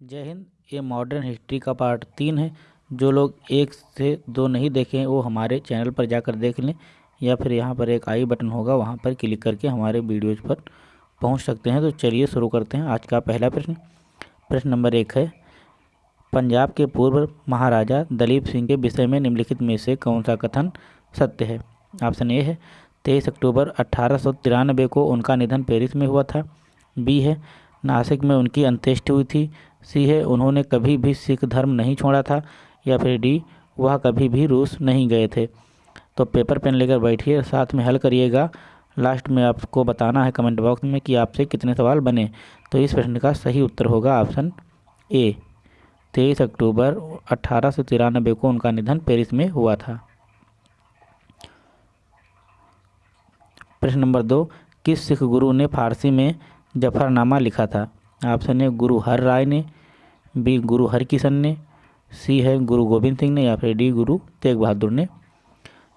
जय हिंद, ये modern history का पार्ट तीन है। जो लोग एक से दो नहीं देखे हैं वो हमारे चैनल पर जाकर देख लें, या फिर यहाँ पर एक आई बटन होगा, वहाँ पर क्लिक करके हमारे वीडियोज़ पर पहुँच सकते हैं। तो चलिए शुरू करते हैं आज का पहला प्रश्न। प्रश्न नंबर एक है, पंजाब के पूर्व महाराजा दलीप सिंह के विषय में निम्नलिखित में से कौन सा कथन सत्य है? ऑप्शन ए है, तेईस अक्टूबर अट्ठारह को उनका निधन पेरिस में हुआ था। बी है, नासिक में उनकी अंत्येष्टि हुई थी। सी है, उन्होंने कभी भी सिख धर्म नहीं छोड़ा था, या फिर डी, वह कभी भी रूस नहीं गए थे। तो पेपर पेन लेकर बैठिए, साथ में हल करिएगा। लास्ट में आपको बताना है कमेंट बॉक्स में कि आपसे कितने सवाल बने। तो इस प्रश्न का सही उत्तर होगा ऑप्शन ए, तेईस अक्टूबर अट्ठारह सौ तिरानबे को उनका निधन पेरिस में हुआ था। प्रश्न नंबर दो, किस सिख गुरु ने फारसी में जफरनामा लिखा था? ऑप्शन है गुरु हर राय ने, बी गुरु हरकिशन ने सी है गुरु गोविंद सिंह ने या फिर डी गुरु तेग बहादुर ने।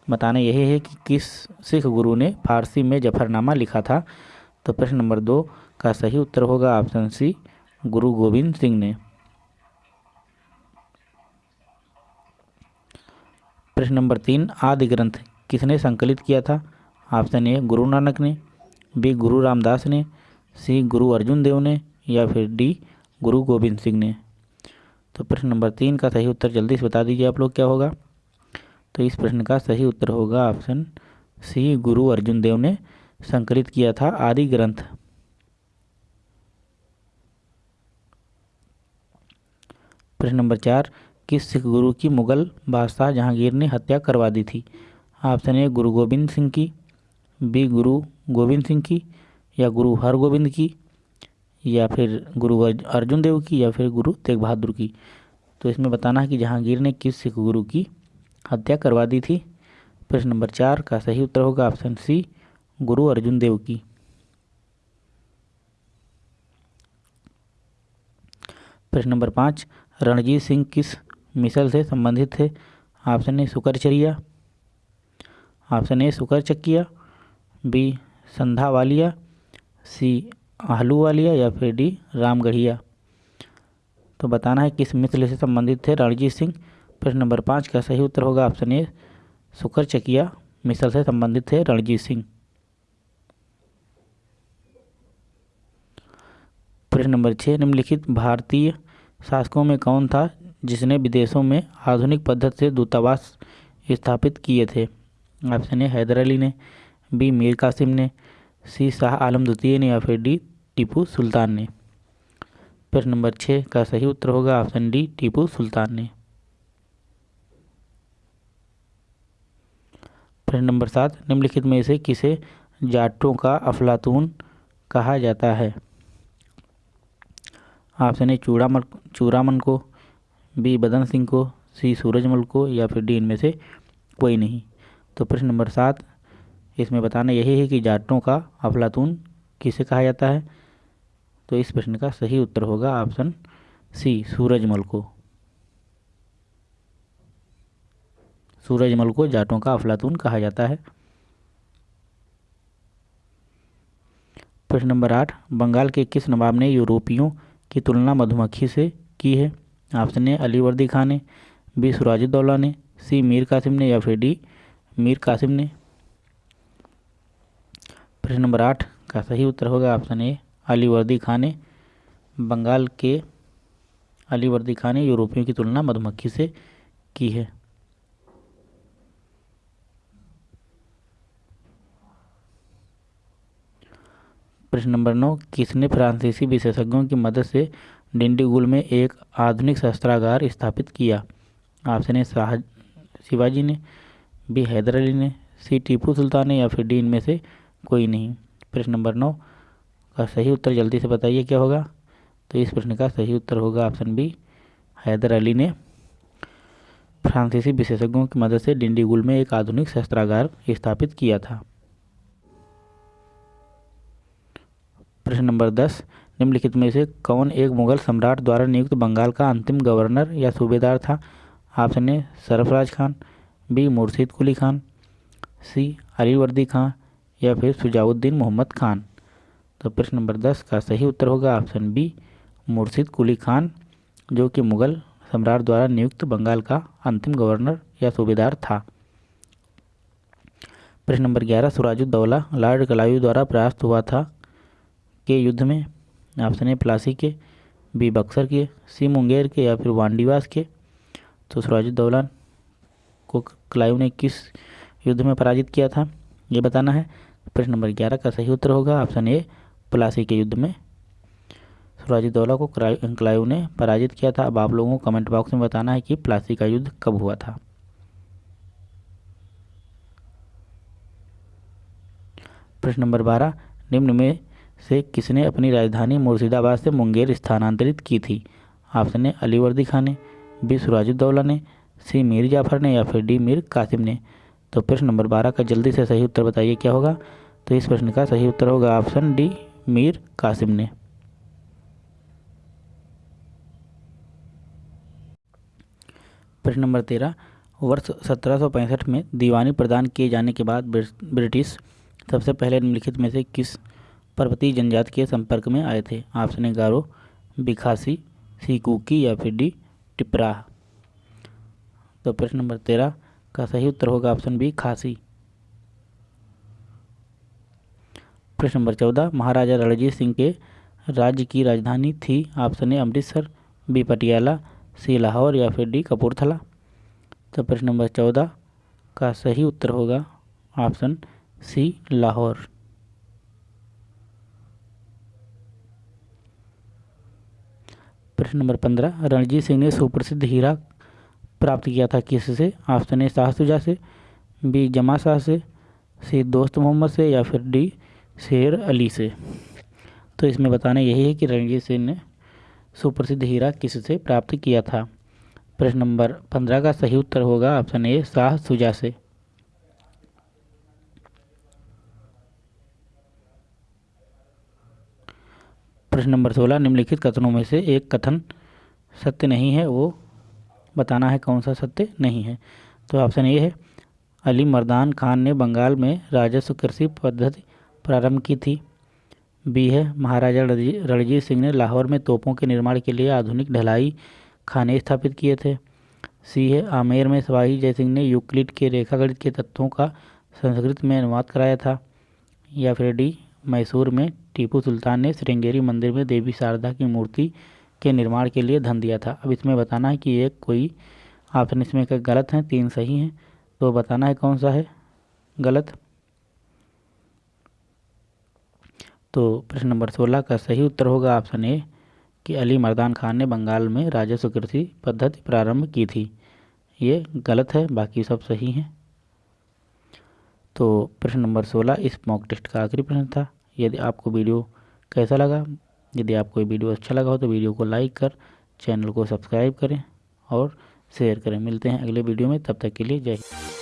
बताना यही है कि किस सिख गुरु ने फारसी में जफरनामा लिखा था? तो प्रश्न नंबर दो का सही उत्तर होगा ऑप्शन सी, गुरु गोविंद सिंह ने। प्रश्न नंबर तीन, आदि ग्रंथ किसने संकलित किया था? ऑप्शन ए, गुरु नानक ने, बी गुरु रामदास ने, सी गुरु अर्जुन देव ने या फिर डी, गुरु गोविंद सिंह ने। तो प्रश्न नंबर तीन का सही उत्तर जल्दी से बता दीजिए आप लोग क्या होगा। तो इस प्रश्न का सही उत्तर होगा ऑप्शन सी, गुरु अर्जुन देव ने संकलित किया था आदि ग्रंथ। प्रश्न नंबर चार, किस सिख गुरु की मुगल बादशाह जहांगीर ने हत्या करवा दी थी। ऑप्शन ए, गुरु गोविंद सिंह की, बी, गुरु गोविंद सिंह की या गुरु हरगोविंद की। या फिर गुरु अर्जुन देव की या फिर गुरु तेग बहादुर की। तो इसमें बताना है कि जहांगीर ने किस सिख गुरु की हत्या करवा दी थी? प्रश्न नंबर चार का सही उत्तर होगा ऑप्शन सी, गुरु अर्जुन देव की। प्रश्न नंबर पाँच, रणजीत सिंह किस मिसल से संबंधित थे? Option A, Sukerchakia. ऑप्शन ए सुकर चक्किया B, Sandhawalia. C Ahluwalia या फिर डी रामगढ़िया? तो बताना है किस मित्र से संबंधित थे रणजीत सिंह? प्रश्न नंबर पाँच का सही उत्तर होगा? ऑप्शन ए, सुकर चकिया। मिसल से संबंधित थे रणजीत सिंह। प्रश्न नंबर छः, निम्नलिखित भारतीय शासकों में कौन था जिसने विदेशों में आधुनिक पद्धति से दूतावास स्थापित किए थे? ऑप्शन ए, हैदर अली ने, बी, मीर कासिम ने, सी, शाह आलम द्वितीय ने या फिर डी टीपू सुल्तान ने। प्रश्न नंबर छः का सही उत्तर होगा ऑप्शन डी, टीपू सुल्तान ने। प्रश्न नंबर सात, निम्नलिखित में से किसे जाटों का अफलातून कहा जाता है? ऑप्शन ए, चूड़ामल, चूड़ामन को, बी, बदन सिंह को, सी, सूरजमल को या फिर डी, इनमें से कोई नहीं। तो प्रश्न नंबर सात, इसमें बताना यही है कि जाटों का अफलातून किसे कहा जाता है? तो इस प्रश्न का सही उत्तर होगा ऑप्शन सी, सूरजमल को। सूरजमल को जाटों का अफलातून कहा जाता है। प्रश्न नंबर आठ, बंगाल के किस नवाब ने यूरोपियों की तुलना मधुमक्खी से की है? ऑप्शन ए, अलीवर्दी खान ने, बी सुराजुद्दौला ने, सी, मीर कासिम ने या फिर डी, मीर कासिम ने। प्रश्न नंबर आठ का सही उत्तर होगा ऑप्शन ए, अलीवर्दी खाने। बंगाल के अलीवर्दी खान यूरोपियों की तुलना मधुमक्खी से की है। प्रश्न नंबर नौ, किसने फ्रांसीसी विशेषज्ञों की मदद से डिंडीगुल में एक आधुनिक शस्त्रागार स्थापित किया? ऑप्शन ए, शाह शिवाजी ने, बी, हैदर अली ने, सी, टीपू सुल्तान ने या फिर डी, इनमें से कोई नहीं। प्रश्न नंबर नौ का सही उत्तर जल्दी से बताइए क्या होगा? तो इस प्रश्न का सही उत्तर होगा ऑप्शन बी, हैदर अली ने। फ्रांसीसी विशेषज्ञों की मदद से डिंडीगुल में एक आधुनिक शस्त्रागार स्थापित किया था। प्रश्न नंबर दस, निम्नलिखित में से कौन एक मुगल सम्राट द्वारा नियुक्त बंगाल का अंतिम गवर्नर या सूबेदार था? Option A, Sarfaraz Khan, B, Murshid Quli Khan, सी, अलीवर्दी खान या फिर सुजाउद्दीन मोहम्मद खान। तो प्रश्न नंबर दस का सही उत्तर होगा ऑप्शन बी, मुर्शिद कुली खान, जो कि मुगल सम्राट द्वारा नियुक्त बंगाल का अंतिम गवर्नर या सूबेदार था। प्रश्न नंबर ग्यारह, सुराजुद्दौला, लॉर्ड कलायू द्वारा परास्त हुआ था के युद्ध में? ऑप्शन ए, प्लासी के, बी, बक्सर के, सी, मुंगेर के या फिर वांडीवास के। तो सुराजुद्दौला को कलायू ने किस युद्ध में पराजित किया था? ये बताना है। प्रश्न नंबर ग्यारह का सही उत्तर होगा, ऑप्शन ए, प्लासी के युद्ध में। सुराजुद्दौला को क्लायू ने पराजित किया था। अब आप लोगों को कमेंट बॉक्स में बताना है कि प्लासी का युद्ध कब हुआ था। प्रश्न नंबर बारह, निम्न में से किसने अपनी राजधानी मुर्शिदाबाद से मुंगेर स्थानांतरित की थी? ऑप्शन ए, अलीवर्दी खान ने, बी सुराजुद्दौला ने, सी, मीर जाफ़र ने या फिर डी, मीर कासिम ने। तो प्रश्न नंबर बारह का जल्दी से सही उत्तर बताइए, क्या होगा? तो इस प्रश्न का सही उत्तर होगा ऑप्शन डी, मीर कासिम ने। प्रश्न नंबर तेरह, वर्ष सत्रह सौ पैंसठ में दीवानी प्रदान किए जाने के बाद ब्रिटिश सबसे पहले निम्नलिखित में से किस पर्वतीय जनजाति के संपर्क में आए थे? ऑप्शन गारो बिखासी सीकुकी या फिर डी, टिपरा। तो प्रश्न नंबर तेरह का सही उत्तर होगा ऑप्शन बी खासी। प्रश्न नंबर चौदह, महाराजा रणजीत सिंह के राज्य की राजधानी थी option A Amritsar, B Patiala, C Lahore या फिर डी कपूरथला। तो प्रश्न नंबर चौदह का सही उत्तर होगा ऑप्शन सी लाहौर। प्रश्न नंबर पंद्रह, रणजीत सिंह ने सुप्रसिद्ध हीरा प्राप्त किया था किससे? ऑप्शन ए शाह सुजा से, बी जमा शाह से, सी दोस्त मोहम्मद से, या फिर डी शेर अली से? तो इसमें बताना यही है कि रणजीत सिंह ने सुप्रसिद्ध हीरा किससे प्राप्त किया था? प्रश्न नंबर पंद्रह का सही उत्तर होगा ऑप्शन ए शाह सुजा से। प्रश्न नंबर सोलह, निम्नलिखित कथनों में से एक कथन सत्य नहीं है, वो बताना है कौन सा सत्य नहीं है। तो ऑप्शन ए है, अली मर्दान खान ने बंगाल में राजस्व कृषि पद्धति प्रारंभ की थी। बी है, महाराजा रणजीत सिंह ने लाहौर में तोपों के निर्माण के लिए आधुनिक ढलाई खाने स्थापित किए थे। सी है, आमेर में सवाही जयसिंह ने यूक्लिड के रेखागणित के तत्वों का संस्कृत में अनुवाद कराया था। या फिर डी, मैसूर में टीपू सुल्तान ने श्रृंगेरी मंदिर में देवी शारदा की मूर्ति के निर्माण के लिए धन दिया था। अब इसमें बताना है कि एक कोई ऑप्शन इसमें का गलत है, तीन सही हैं तो बताना है कौन सा है गलत? तो प्रश्न नंबर सोलह का सही उत्तर होगा ऑप्शन ए, कि अली मर्दान खान ने बंगाल में राजस्व कृषि पद्धति प्रारंभ की थी। ये गलत है, बाकी सब सही हैं। तो प्रश्न नंबर सोलह, इस मॉक टेस्ट का आखिरी प्रश्न था। यदि आपको वीडियो कैसा लगा यदि आपको ये वीडियो अच्छा लगा हो तो वीडियो को लाइक कर, चैनल को सब्सक्राइब करें और शेयर करें। मिलते हैं अगले वीडियो में, तब तक के लिए जय हिंद।